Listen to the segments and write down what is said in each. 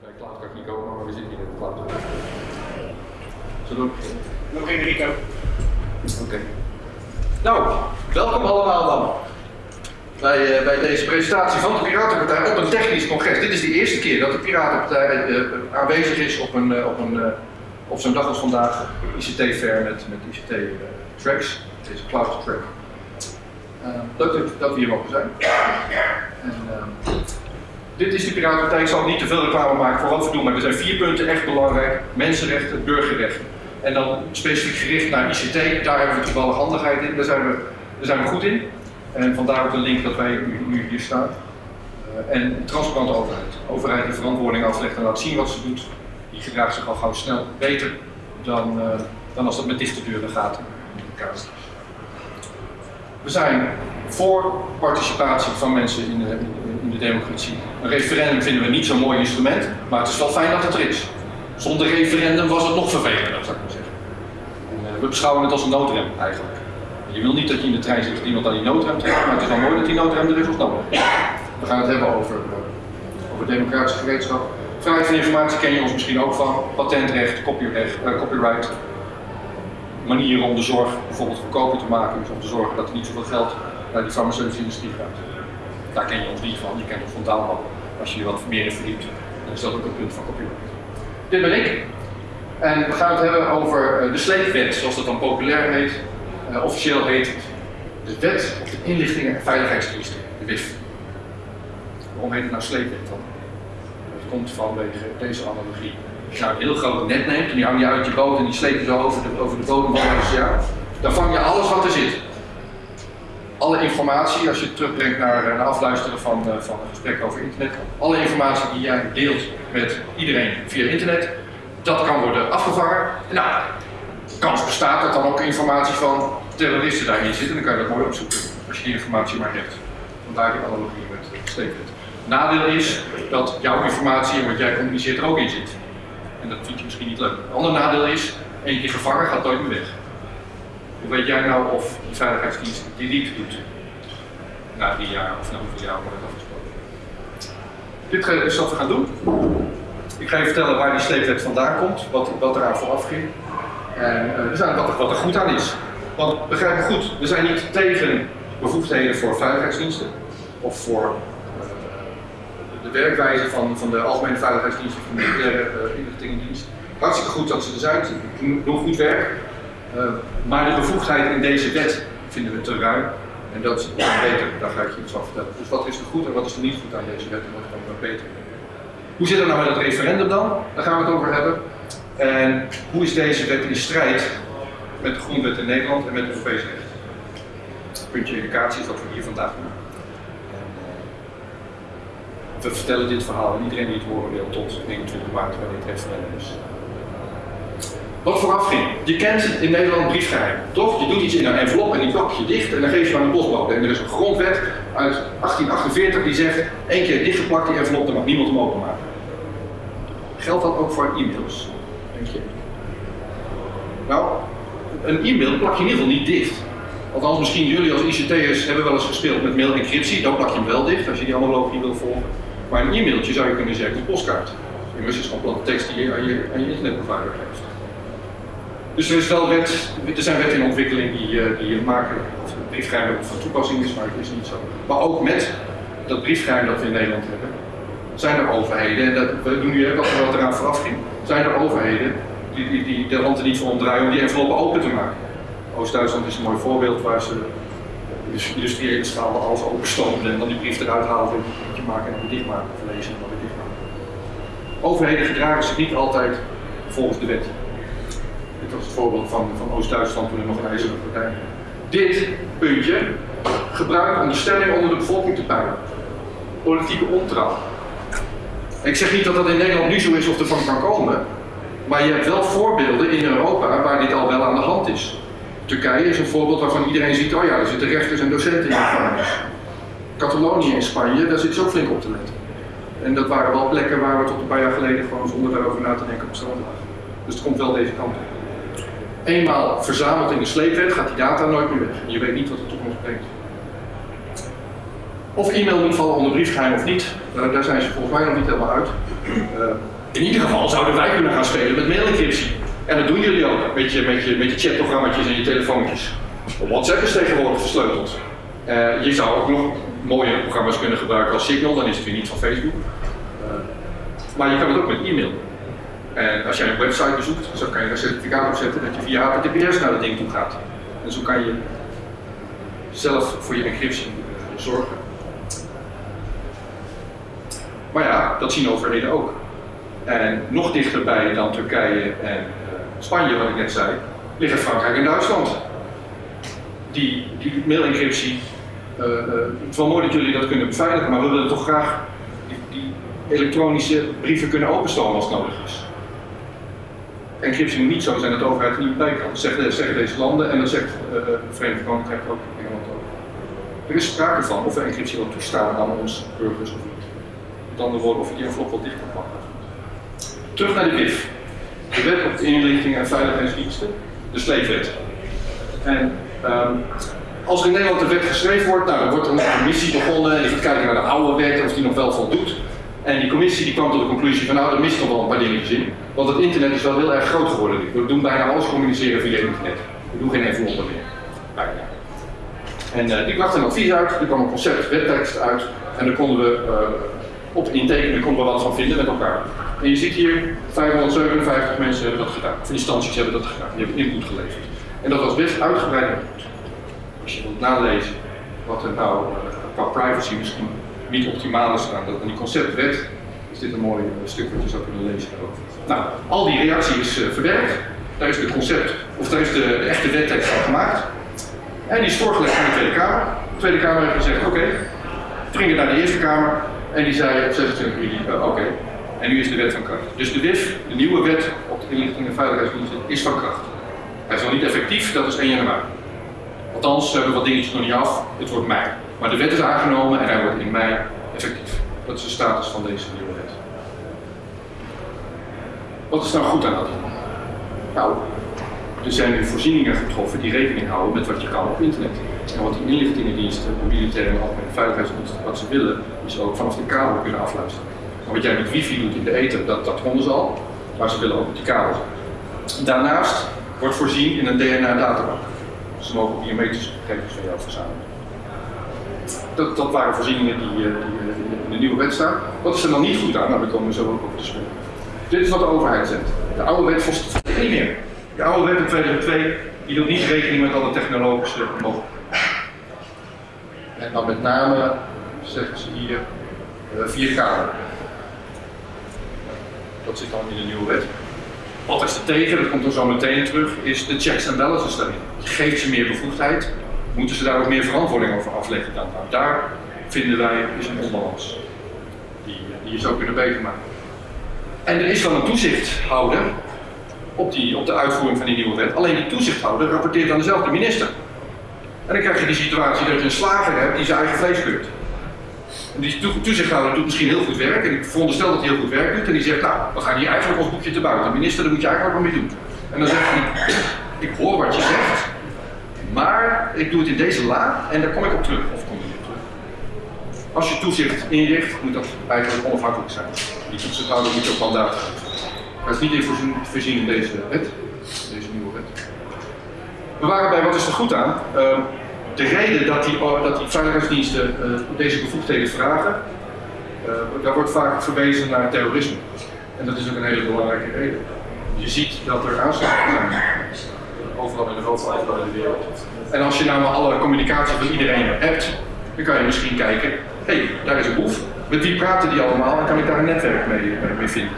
bij cloud kan ik niet komen, maar we zitten hier in de cloud. Zullen we? We beginnen Rico. Oké. Nou, welkom allemaal dan. Bij, eh, bij deze presentatie van de Piratenpartij op een technisch congres. Dit is de eerste keer dat de Piratenpartij eh, aanwezig is op, een, eh, op, een, op zo'n dag als vandaag. ICT-fair met, met ICT-tracks, deze cloud track. Leuk dat, dat we hier mogen zijn. En, eh, dit is de Piratenpartij. Ik zal niet te veel reclame maken voor wat we doen, maar er zijn vier punten echt belangrijk. Mensenrechten, burgerrechten. En dan specifiek gericht naar ICT, daar hebben we toevallig handigheid in, daar zijn we, daar zijn we goed in. En vandaar ook de link dat wij nu, hier staan. Uh, en transparante overheid. Overheid die verantwoording aflegt en laat zien wat ze doet, die gedraagt zich al gauw snel beter dan, uh, dan als dat met dichte deuren gaat. We zijn voor participatie van mensen in de, in de democratie. Een referendum vinden we niet zo'n mooi instrument, maar het is wel fijn dat het er is. Zonder referendum was het nog vervelender, zou ik maar zeggen. En, uh, we beschouwen het als een noodrem eigenlijk. Je wil niet dat je in de trein zit dat iemand aan die noodrem trekt, maar het is wel mooi dat die noodrem er is als nodig. We gaan het hebben over, uh, over democratische gereedschap. Vrijheid van informatie ken je ons misschien ook van. Patentrecht, copyright. Manieren om de zorg bijvoorbeeld goedkoper te maken, dus om te zorgen dat er niet zoveel geld naar die farmaceutische industrie gaat. Daar ken je niet van, je kent ons van Daalman. Als je je wat meer in verdiept, dan is dat ook een punt van copyright. Dit ben ik. En we gaan het hebben over uh, de sleepwet, zoals dat dan populair heet. Uh, officieel heet het de Wet op de Inlichtingen en Veiligheidsdiensten, de WIF. Waarom heet het nou sleepwet dan? Dat komt vanwege deze analogie. Als je nou een heel groot net neemt en die hang je uit je boot en die sleep je over de, over de bodem van oceaan, dan vang je alles wat er zit. Alle informatie, als je terugbrengt naar, naar afluisteren van, uh, van een gesprek over internet, alle informatie die jij deelt met iedereen via internet, dat kan worden afgevangen. Nou, kans bestaat dat dan ook informatie van terroristen daarin zit en dan kan je dat mooi opzoeken als je die informatie maar hebt. Vandaar die analogie met Stevenit. Nadeel is dat jouw informatie en wat jij communiceert er ook in zit. En dat vind je misschien niet leuk. Een ander nadeel is, één keer gevangen gaat nooit meer weg. Hoe weet jij nou of die veiligheidsdienst delete doet? Na drie jaar of na hoeveel jaar wordt het afgesproken? Dit is wat we gaan doen. Ik ga je vertellen waar die sleepwet vandaan komt, wat, wat eraan vooraf ging. En uh, we zijn wat, wat er goed aan is. Want begrijp me goed, we zijn niet tegen bevoegdheden voor veiligheidsdiensten of voor uh, de werkwijze van, van de Algemene Veiligheidsdienst of de Militaire uh, Inlichtingendienst. Hartstikke goed dat ze er zijn, doen goed werk. Uh, maar de bevoegdheid in deze wet vinden we te ruim. En dat is beter, daar ga ik je iets van vertellen. Dus wat is er goed en wat is er niet goed aan deze wet en wat kan er beter? Hoe zit het nou met het referendum dan? Daar gaan we het over hebben. En hoe is deze wet in strijd met de grondwet in Nederland en met het Europees recht? Puntje educatie is wat we hier vandaag doen. We vertellen dit verhaal en iedereen die het horen wil tot 29 maart bij dit referendum is. Wat vooraf ging. Je kent in Nederland briefgeheim, toch? Je doet iets in een envelop en die plak je dicht en dan geef je aan een postbode. En er is een grondwet uit 1848 die zegt, één keer dichtgeplakt die envelop, dan mag niemand hem openmaken. Geldt dat ook voor e-mails? Denk je? Nou, een e-mail plak je in ieder geval niet dicht. Althans, misschien jullie als ICT'ers hebben wel eens gespeeld met mail-encryptie, dan plak je hem wel dicht als je die analogie wil volgen. Maar een e-mailtje zou je kunnen zeggen, een postkaart. Immers is gewoon platte tekst die je aan je, aan je internetprovider geeft. Dus er, is wel wet, er zijn wetten in ontwikkeling die, uh, die maken het briefgeheim van toepassing is, maar het is niet zo. Maar ook met dat briefgeheim dat we in Nederland hebben, zijn er overheden, en dat, we doen nu wat, wat eraan vooraf ging, zijn er overheden die, die, die de hand er niet voor omdraaien om die enveloppen open te maken. Oost-Duitsland is een mooi voorbeeld waar ze dus industriële schalen alles openstoomden en dan die brief eruit haalden, een beetje maken en weer dichtmaken, of lezen en dan weer dichtmaken. Overheden gedragen zich niet altijd volgens de wet. Dit was het voorbeeld van, van Oost-Duitsland toen er nog een ijzeren partij Dit puntje gebruikt om de stemming onder de bevolking te peilen. Politieke ontrouw. Ik zeg niet dat dat in Nederland nu zo is of ervan kan komen, maar je hebt wel voorbeelden in Europa waar dit al wel aan de hand is. Turkije is een voorbeeld waarvan iedereen ziet, oh ja, er zitten rechters en docenten in de gevangenis. Catalonië in Spanje, daar zit ook flink op te letten. En dat waren wel plekken waar we tot een paar jaar geleden gewoon zonder daarover na te denken op strand lagen. Dus het komt wel deze kant op. Eenmaal verzameld in de sleepwet gaat die data nooit meer weg. Je weet niet wat de toekomst brengt. Of e-mail moet vallen onder briefgeheim of niet, daar zijn ze volgens mij nog niet helemaal uit. Uh, in ieder geval zouden wij kunnen gaan spelen met mailencryptie. En dat doen jullie ook, met je, met je, met je chatprogramma's en je telefoontjes. WhatsApp is tegenwoordig versleuteld. Uh, je zou ook nog mooie programma's kunnen gebruiken als Signal, dan is het weer niet van Facebook. Uh, maar je kan het ook met e-mail. En als jij een website bezoekt, zo kan je een certificaat opzetten dat je via HTTPS naar het ding toe gaat. En zo kan je zelf voor je encryptie zorgen. Maar ja, dat zien overheden ook. En nog dichterbij dan Turkije en uh, Spanje, wat ik net zei, liggen Frankrijk en Duitsland. Die, die mail-encryptie, uh, het is wel mooi dat jullie dat kunnen beveiligen, maar we willen toch graag die, die elektronische brieven kunnen openstellen als het nodig is. Encryptie moet niet zo zijn dat de overheid er niet bij kan. Zeggen, zeggen deze landen en dat zegt uh, het Verenigd Koninkrijk ook, Engeland ook. Er is sprake van of we encryptie wel toestaan aan onze burgers of niet. Met andere woorden, of je die envelop wel dicht kan pakken. Terug naar de WIF. De wet op de inlichting en veiligheidsdiensten, de sleepwet. En um, als er in Nederland een wet geschreven wordt, nou, dan wordt er een commissie begonnen en gaat kijken naar de oude wet of die nog wel voldoet. En die commissie die kwam tot de conclusie van nou, er mist nog wel een paar dingetjes in. Want het internet is wel heel erg groot geworden. We doen bijna alles communiceren via internet. We doen geen enveloppen meer. Bijna. En uh, die bracht een advies uit, er kwam een concept wettekst uit en daar konden we uh, op intekenen konden we wat van vinden met elkaar. En je ziet hier, 557 mensen hebben dat gedaan, of instanties hebben dat gedaan, die hebben input geleverd. En dat was best uitgebreid. Als je wilt nalezen wat er nou uh, qua privacy misschien niet optimaal is aan, dat, aan die conceptwet, is dit een mooi stuk wat je zou kunnen lezen daarover. Nou, al die reactie is verwerkt, daar is de concept, of daar is de, de echte wettekst van gemaakt. En die is voorgelegd aan de Tweede Kamer. De Tweede Kamer heeft gezegd, oké. Okay. Het naar de Eerste Kamer en die zei op 26 juli, uh, oké. En nu is de wet van kracht. Dus de WIF, de nieuwe wet op de inlichting en veiligheidsdiensten, is van kracht. Hij is nog niet effectief, dat is 1 januari. Althans, we wat dingetjes nog niet af, het wordt mei. Maar de wet is aangenomen en hij wordt in mei effectief. Dat is de status van deze nieuwe wet. Wat is nou goed aan dat? Nou, er zijn nu voorzieningen getroffen die rekening houden met wat je kan op internet. En wat die inlichtingendiensten, de militaire en algemene veiligheidsdiensten, wat ze willen, is ook vanaf de kabel kunnen afluisteren. En wat jij met wifi doet in de ether, dat, dat konden ze al, maar ze willen ook met die kabel. Daarnaast wordt voorzien in een DNA-databank. Ze mogen biometrische gegevens van jou verzamelen. Dat, waren voorzieningen die, die, in de nieuwe wet staan. Wat is er dan niet goed aan? Nou, daar komen we zo ook op te spreken. Dit is wat de overheid zegt. De oude wet volstrekt niet meer. De oude wet in 2002 die doet niet rekening met alle technologische mogelijkheden. En dan met name, zeggen ze hier, uh, 4K. Dat zit dan in de nieuwe wet. Wat is er tegen, dat komt er zo meteen terug, is de checks en balances daarin. Je geeft ze meer bevoegdheid, moeten ze daar ook meer verantwoording over afleggen dan. Nou, daar vinden wij is een onbalans. Die, die je zou kunnen beter maken. En er is dan een toezichthouder op, die, op de uitvoering van die nieuwe wet. Alleen die toezichthouder rapporteert aan dezelfde minister. En dan krijg je die situatie dat je een slager hebt die zijn eigen vlees keurt. En die toezichthouder doet misschien heel goed werk, en ik veronderstel dat hij heel goed werk doet, en die zegt, nou, we gaan hier eigenlijk ons boekje te buiten. Minister, daar moet je eigenlijk wat mee doen. En dan zegt hij, ik hoor wat je zegt, maar ik doe het in deze la en daar kom ik op terug. Of kom je op terug. Als je toezicht inricht, moet dat eigenlijk onafhankelijk zijn. Die toezichthouder moet ook mandaat geven. Dat is niet in voorzien, voorzien in deze wet, deze nieuwe wet. We waren bij wat is er goed aan. Uh, de reden dat die, dat die veiligheidsdiensten uh, deze bevoegdheden vragen, uh, daar wordt vaak verwezen naar terrorisme. En dat is ook een hele belangrijke reden. Je ziet dat er aanslagen zijn. Overal in Europa, overal in de wereld. En als je nou alle communicatie van iedereen hebt, dan kan je misschien kijken, hé, hey, daar is een boef. Met wie praten die allemaal en kan ik daar een netwerk mee, mee vinden?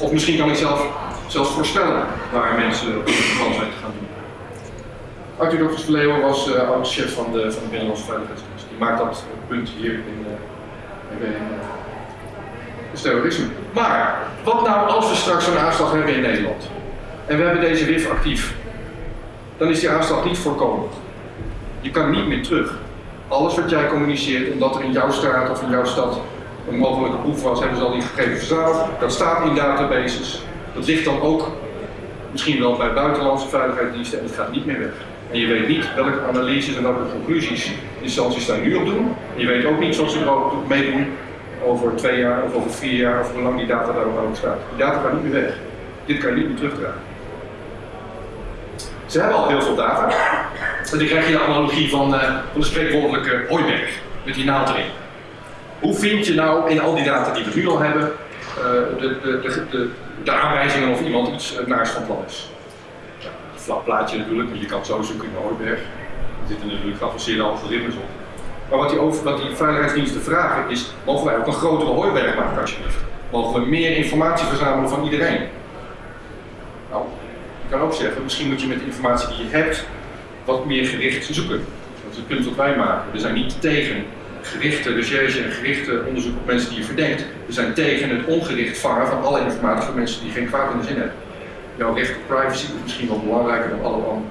Of misschien kan ik zelf, zelfs voorspellen waar mensen van zijn te gaan doen. Arthur Dokters Verleeuwen was uh, oud-chef van de, van de Binnenlandse Veiligheidsdienst. Die maakt dat punt hier in, in uh, terrorisme. Maar, wat nou als we straks zo'n aanslag hebben in Nederland? En we hebben deze WIF actief. Dan is die aanslag niet voorkomen. Je kan niet meer terug. Alles wat jij communiceert, omdat er in jouw straat of in jouw stad een mogelijke proef was, hebben ze al die gegevens verzameld. Dat staat in databases. Dat ligt dan ook misschien wel bij buitenlandse veiligheidsdiensten en het gaat niet meer weg. En je weet niet welke analyses en welke conclusies instanties daar nu op doen. En je weet ook niet, zoals ze er ook meedoen, over twee jaar of over vier jaar of hoe lang die data daar ook staat. Die data gaat niet meer weg. Dit kan je niet meer terugdragen. Ze hebben al heel veel data. En dan krijg je de analogie van, uh, van de spreekwoordelijke hooiberg, met die naald erin. Hoe vind je nou in al die data die we nu al hebben, uh, de, de, de, aanwijzingen of iemand iets naars van plan is? Ja, een vlak plaatje natuurlijk, je kan zo zoeken in de hooiberg. Er zitten natuurlijk geavanceerde algoritmes op. Maar wat die, over, wat die veiligheidsdiensten vragen is, mogen wij ook een grotere hooiberg maken alsjeblieft? Mogen we meer informatie verzamelen van iedereen? Kan ook zeggen, misschien moet je met de informatie die je hebt wat meer gericht zoeken. Dat is het punt wat wij maken. We zijn niet tegen gerichte recherche en gerichte onderzoek op mensen die je verdenkt. We zijn tegen het ongericht vangen van alle informatie van mensen die geen kwaad in de zin hebben. Jouw recht op privacy is misschien wel belangrijker dan alle anderen.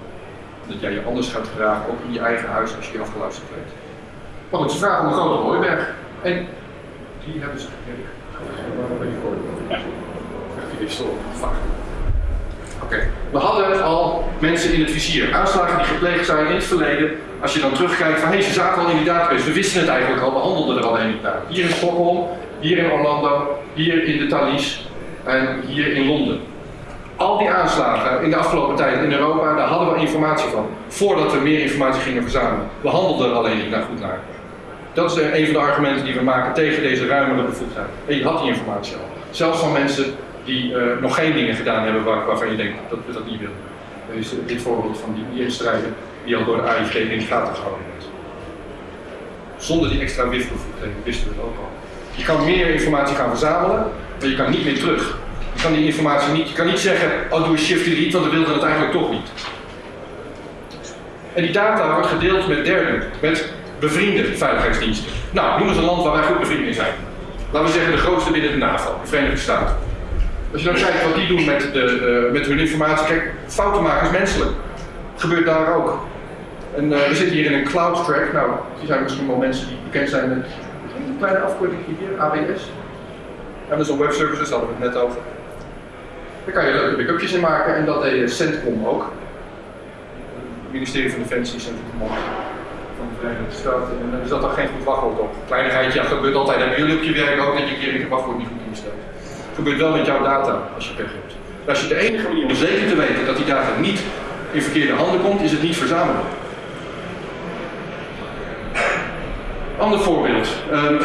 Dat jij je anders gaat gedragen, ook in je eigen huis, als je je afgeluisterd weet. Maar goed, ze vragen om een grote hooiberg. En die hebben ze gekregen. Waar ben je voor? Ja. Die vaak. We hadden al mensen in het vizier. Aanslagen die gepleegd zijn in het verleden. Als je dan terugkijkt van hé, ze zaten al in die database. We wisten het eigenlijk al, we handelden er al een naar. Hier in Stockholm, hier in Orlando, hier in de Thalys en hier in Londen. Al die aanslagen in de afgelopen tijd in Europa, daar hadden we informatie van. Voordat we meer informatie gingen verzamelen. We handelden er alleen niet naar goed naar. Dat is een van de argumenten die we maken tegen deze ruimere bevoegdheid. Je had die informatie al. Zelfs van mensen die uh, nog geen dingen gedaan hebben waar, waarvan je denkt dat we dat niet willen. Er is dit voorbeeld van die IS-strijder die al door de AIVD in de gaten gehouden wordt. Zonder die extra WIF-bevoegdheden wisten we het ook al. Je kan meer informatie gaan verzamelen, maar je kan niet meer terug. Je kan die informatie niet, je kan niet zeggen, oh doe een shift delete, want we wilden het eigenlijk toch niet. En die data wordt gedeeld met derden, met bevriende veiligheidsdiensten. Nou, noem eens een land waar wij goed bevriend mee zijn. Laten we zeggen de grootste binnen de NAVO, de Verenigde Staten. Als je dan kijkt wat die doen met, de, uh, met hun informatie, kijk, fouten maken is menselijk. Gebeurt daar ook. En uh, we zitten hier in een cloud track. Nou, die zijn misschien wel mensen die bekend zijn met een kleine afkorting hier, AWS. Amazon Web Services, hadden we het net over. Daar kan je leuke backupjes in maken en dat deed Centcom ook. Het ministerie van Defensie, Centcom van de Verenigde Staten. En er zat daar geen goed wachtwoord op. Kleinigheidje, ja, gebeurt altijd. Hebben jullie op je werk ook dat je een keer je wachtwoord niet goed instelt? Gebeurt wel met jouw data als je pech hebt. Als je de enige manier om zeker te weten dat die data niet in verkeerde handen komt, is het niet verzamelen. Ander voorbeeld. Um,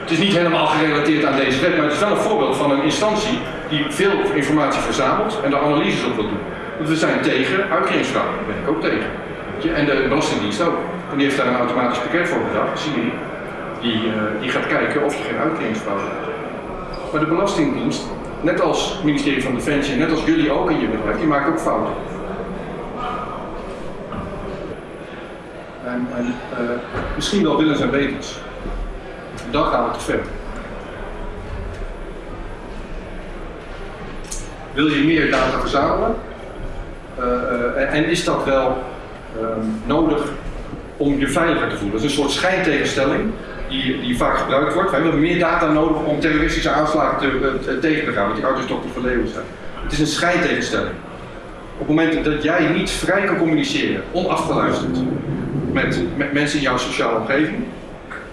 het is niet helemaal gerelateerd aan deze wet, maar het is wel een voorbeeld van een instantie die veel informatie verzamelt en daar analyses op wil doen. Want we zijn tegen uitkeringsfraude, daar ben ik ook tegen. En de Belastingdienst ook. En die heeft daar een automatisch pakket voor bedacht, Siri, die, uh, die gaat kijken of je geen uitkeringsfraude hebt. Maar de Belastingdienst, net als het ministerie van Defensie, net als jullie ook in je bedrijf, die maakt ook fouten. En, uh, misschien wel willens en wetens. Dan gaan we te ver. Wil je meer data verzamelen? Uh, uh, en is dat wel ehm, nodig om je veiliger te voelen? Dat is een soort schijntegenstelling die, die vaak gebruikt wordt. We hebben meer data nodig om terroristische aanslagen te, te, tegen te gaan, want die ouders toch te verleeuwen zijn. Het is een scheidtegenstelling. Op het moment dat jij niet vrij kan communiceren, onafgeluisterd, met, met mensen in jouw sociale omgeving,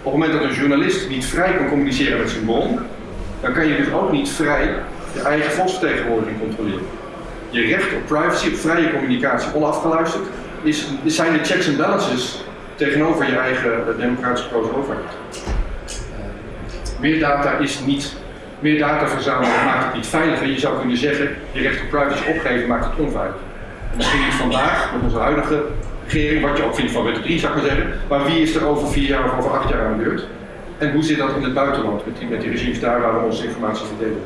op het moment dat een journalist niet vrij kan communiceren met zijn bron, dan kan je dus ook niet vrij je eigen volksvertegenwoordiging controleren. Je recht op privacy, op vrije communicatie, onafgeluisterd, is, zijn de checks en balances tegenover je eigen eh, democratisch gekozen overheid. meer data is niet, meer data verzamelen maakt het niet veiliger. Je zou kunnen zeggen, je recht op privacy opgeven maakt het onveilig. Misschien niet vandaag, met onze huidige regering, wat je ook vindt van wet 3 zou ik maar zeggen, maar wie is er over vier jaar of over acht jaar aan de beurt? En hoe zit dat in het buitenland met die, met die regimes daar waar we onze informatie verdelen?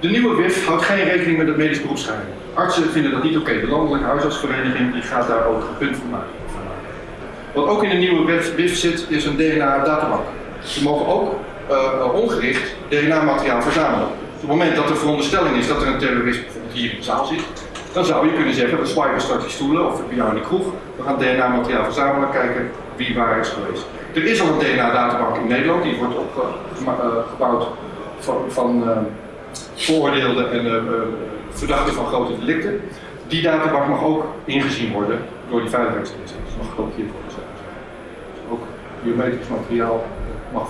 De nieuwe WIF houdt geen rekening met het medisch beroepsgeheim. Artsen vinden dat niet oké. De Landelijke Huisartsvereniging die gaat daar ook een punt van maken. Wat ook in de nieuwe WIF zit, is een DNA-databank. Ze mogen ook uh, ongericht DNA-materiaal verzamelen. Op het moment dat de veronderstelling is dat er een terrorist bijvoorbeeld hier in de zaal zit, dan zou je kunnen zeggen, we swipen straks die stoelen of bij jou in de kroeg, we gaan DNA-materiaal verzamelen, kijken wie waar is geweest. Er is al een DNA-databank in Nederland, die wordt opgebouwd uh, van, van uh, veroordeelden en verdachten van grote delicten. Die databank mag ook ingezien worden door die veiligheidsdiensten. Dat mag gekopieerd worden. Ook biometrisch materiaal mag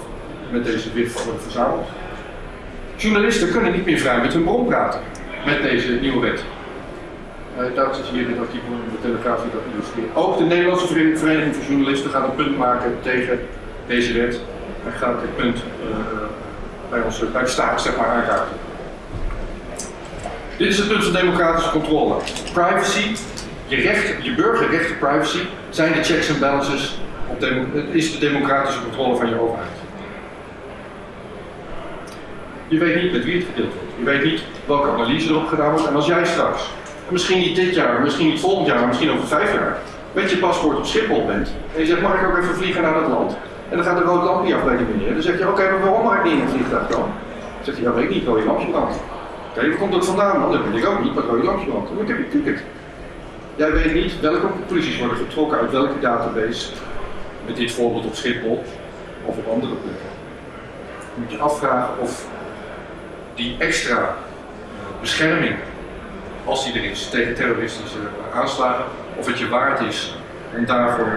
met deze WIF worden verzameld. Journalisten kunnen niet meer vrij met hun bron praten met deze nieuwe wet. Uh, daar is hier dit artikel in de Telegraaf die dat illustreert. Ook de Nederlandse Vereniging van Journalisten gaat een punt maken tegen deze wet en gaat dit punt uh, bij, ons, bij de staat zeg maar, aankaarten. Dit is het punt van democratische controle. Privacy, je, recht, je burgerrechten privacy, zijn de checks en balances, op is de democratische controle van je overheid. Je weet niet met wie het gedeeld wordt. Je weet niet welke analyse erop gedaan wordt. En als jij straks, misschien niet dit jaar, misschien niet volgend jaar, misschien over vijf jaar, met je paspoort op Schiphol bent en je zegt, mag ik ook even vliegen naar dat land? En dan gaat de rood lampje af bij die meneer. Dan zeg je, oké, maar waarom mag ik niet in het vliegtuig komen? Dan zegt hij, ja weet ik niet, rode lampje brandt. Oké, waar komt dat vandaan? Dat weet ik ook niet, maar rode lampje brandt. Dan heb je ticket. Jij weet niet welke conclusies worden getrokken uit welke database, met dit voorbeeld op Schiphol of op andere plekken. Dan moet je afvragen of die extra eh, bescherming, als die er is, tegen terroristische aanslagen, of het je waard is om daarvoor eh,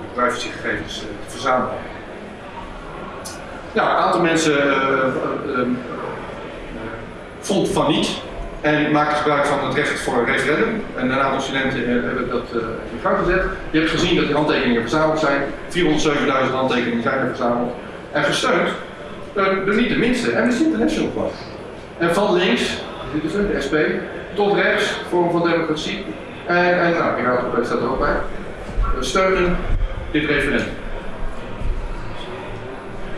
de privacygegevens eh, te verzamelen. Ja, een aantal mensen uh, uh, vond van niet en maakte gebruik van het recht voor een referendum. En een aantal studenten hebben dat in gang gezet. Je hebt gezien dat die handtekeningen verzameld zijn. 407.000 handtekeningen zijn er verzameld. En gesteund de niet de minste, Amnesty International Club. En van links, dit is de SP, tot rechts, vorm van democratie. En, en nou, Piratenpartij staat er ook bij. Steunen dit referendum.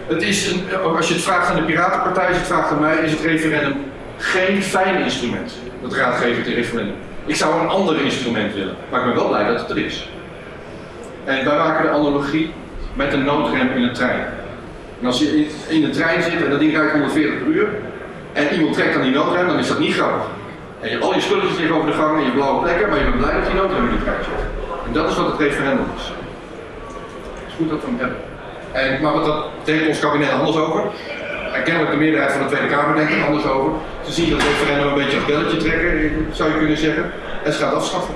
Het is een, als je het vraagt aan de Piratenpartij, als je het vraagt aan mij, is het referendum geen fijn instrument. Dat raadgevend referendum. Ik zou een ander instrument willen, maar ik ben wel blij dat het er is. En wij maken de analogie met een noodrem in een trein. En als je in de trein zit en dat ding rijdt 140 per uur en iemand trekt aan die noodrem, dan is dat niet grappig. En je, al je spulletjes liggen over de gang en je blauwe plekken, maar je bent blij dat die noodrem in de trein zit. En dat is wat het referendum is. Het is goed dat we hem hebben. En, maar wat dat denkt ons kabinet anders over. En kennelijk de meerderheid van de Tweede Kamer denkt er anders over. Ze zien dat referendum een beetje als belletje trekken, zou je kunnen zeggen. En ze gaat afschaffen.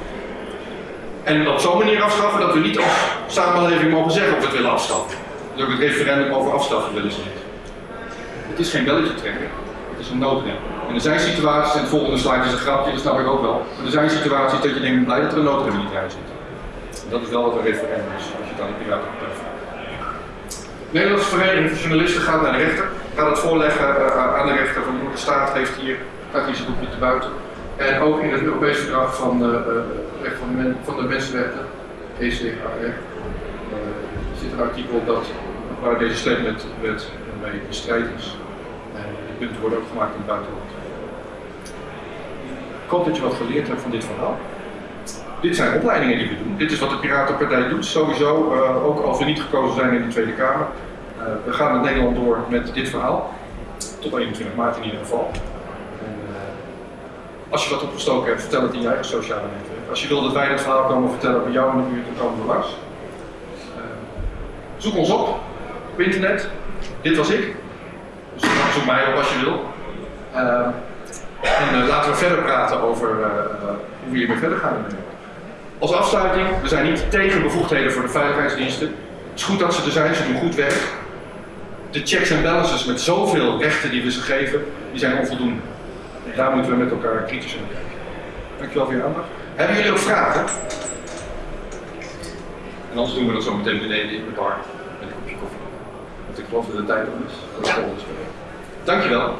En op zo'n manier afschaffen dat we niet als samenleving mogen zeggen of we het willen afschaffen door het referendum over afschaffen willen ze niet. Het is geen belletje trekken, het is een noodrem. En er zijn situaties, en het volgende slide is een grapje, dat snap ik ook wel. Maar er zijn situaties dat je denkt, blij dat er een noodrem in die trein zit. En dat is wel wat een referendum is, als je het aan de piraten. De Nederlandse Vereniging van Journalisten gaat naar de rechter, gaat het voorleggen uh, aan de rechter van de staat heeft hier, gaat boekje te buiten. En ook in het Europese verdrag van de, recht van, de mensenrechten, ECHR, zit een artikel dat waar deze statement wet mee in strijd is. En die punten worden ook gemaakt in het buitenland. Ik hoop dat je wat geleerd hebt van dit verhaal. Dit zijn opleidingen die we doen. Dit is wat de Piratenpartij doet, sowieso, ook als we niet gekozen zijn in de Tweede Kamer. Uh, we gaan met Nederland door met dit verhaal. Tot 21 maart in ieder geval. En, uh, als je wat opgestoken hebt, vertel het in je eigen sociale netwerk. Als je wil dat wij dit verhaal komen vertellen bij jou in de buurt, dan komen we langs. Zoek ons op op internet. Dit was ik. Dus zoek mij op als je wil. En laten we verder praten over hoe we hiermee verder gaan. Als afsluiting, we zijn niet tegen bevoegdheden voor de veiligheidsdiensten. Het is goed dat ze er zijn, ze doen goed werk. De checks en balances met zoveel rechten die we ze geven, die zijn onvoldoende. En daar moeten we met elkaar kritisch naar kijken. Dankjewel voor je aandacht. Hebben jullie ook vragen? En anders doen we dat zo meteen beneden in de bar met een kopje koffie. Want ik geloof dat de tijd om is. Dat is. Dankjewel.